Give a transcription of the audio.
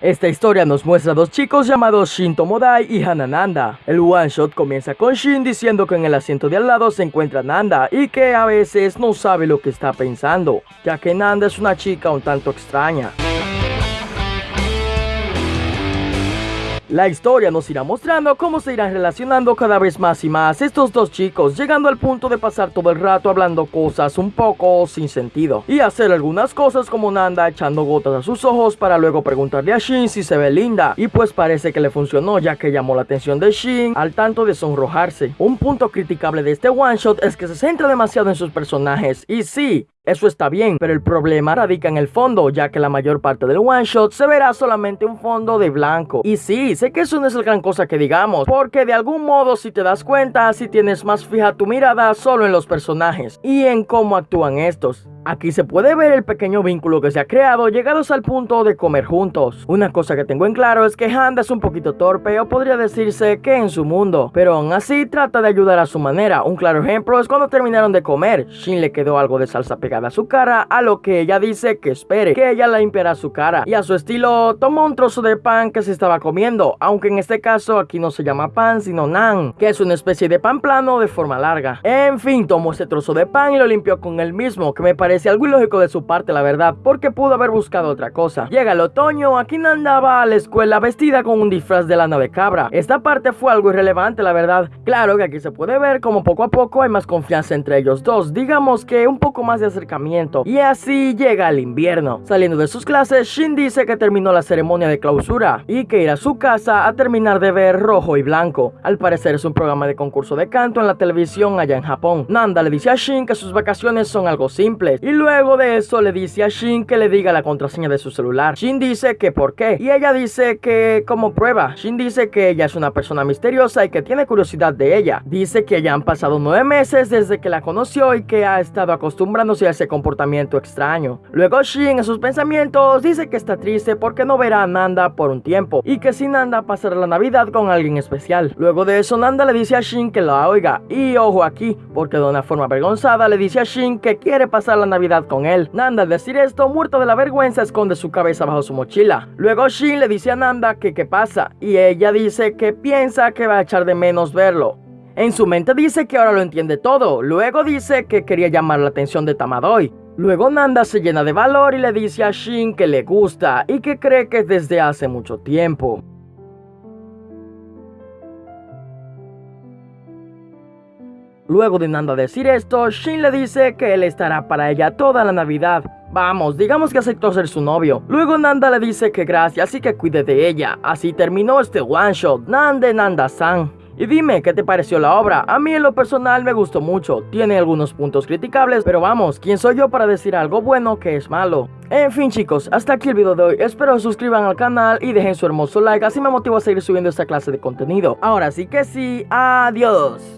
Esta historia nos muestra a dos chicos llamados Shin Tomodai y Hanananda. El one shot comienza con Shin diciendo que en el asiento de al lado se encuentra Nanda y que a veces no sabe lo que está pensando, ya que Nanda es una chica un tanto extraña. La historia nos irá mostrando cómo se irán relacionando cada vez más y más estos dos chicos, llegando al punto de pasar todo el rato hablando cosas un poco sin sentido, y hacer algunas cosas como Nanda echando gotas a sus ojos para luego preguntarle a Shin si se ve linda, y pues parece que le funcionó ya que llamó la atención de Shin al tanto de sonrojarse. Un punto criticable de este one shot es que se centra demasiado en sus personajes, y sí, eso está bien, pero el problema radica en el fondo, ya que la mayor parte del one shot se verá solamente un fondo de blanco. Y sí, sé que eso no es la gran cosa que digamos, porque de algún modo si te das cuenta, si tienes más fija tu mirada solo en los personajes y en cómo actúan estos. Aquí se puede ver el pequeño vínculo que se ha creado llegados al punto de comer juntos. Una cosa que tengo en claro es que Handa es un poquito torpe o podría decirse que en su mundo, pero aún así trata de ayudar a su manera. Un claro ejemplo es cuando terminaron de comer, Shin le quedó algo de salsa pegada a su cara, a lo que ella dice que espere, que ella la limpiará su cara. Y a su estilo tomó un trozo de pan que se estaba comiendo, aunque en este caso aquí no se llama pan sino nan, que es una especie de pan plano de forma larga. En fin, tomó ese trozo de pan y lo limpió con él mismo, que me parece algo ilógico de su parte, la verdad, porque pudo haber buscado otra cosa. Llega el otoño, aquí andaba a la escuela vestida con un disfraz de lana de cabra. Esta parte fue algo irrelevante, la verdad. Claro que aquí se puede ver como poco a poco hay más confianza entre ellos dos, digamos que un poco más de acercamiento. Y así llega el invierno. Saliendo de sus clases, Shin dice que terminó la ceremonia de clausura y que irá a su casa a terminar de ver rojo y blanco. Al parecer es un programa de concurso de canto en la televisión allá en Japón. Nanda le dice a Shin que sus vacaciones son algo simples y luego de eso le dice a Shin que le diga la contraseña de su celular. Shin dice que por qué. Y ella dice que como prueba. Shin dice que ella es una persona misteriosa y que tiene curiosidad de ella. Dice que ya han pasado nueve meses desde que la conoció y que ha estado acostumbrándose a ese comportamiento extraño. Luego Shin en sus pensamientos dice que está triste porque no verá a Nanda por un tiempo y que si Nanda pasará la Navidad con alguien especial. Luego de eso Nanda le dice a Shin que la oiga y ojo aquí porque de una forma avergonzada le dice a Shin que quiere pasar la Navidad con él. Nanda al decir esto, muerto de la vergüenza, esconde su cabeza bajo su mochila. Luego Shin le dice a Nanda que qué pasa y ella dice que piensa que va a echar de menos verlo. En su mente dice que ahora lo entiende todo, luego dice que quería llamar la atención de Tamadoi. Luego Nanda se llena de valor y le dice a Shin que le gusta y que cree que es desde hace mucho tiempo. Luego de Nanda decir esto, Shin le dice que él estará para ella toda la Navidad. Vamos, digamos que aceptó ser su novio. Luego Nanda le dice que gracias y que cuide de ella. Así terminó este one shot, Nande Nanda-san. Y dime, ¿qué te pareció la obra? A mí en lo personal me gustó mucho, tiene algunos puntos criticables, pero vamos, ¿quién soy yo para decir algo bueno que es malo? En fin chicos, hasta aquí el video de hoy, espero suscriban al canal y dejen su hermoso like, así me motiva a seguir subiendo esta clase de contenido. Ahora sí que sí, adiós.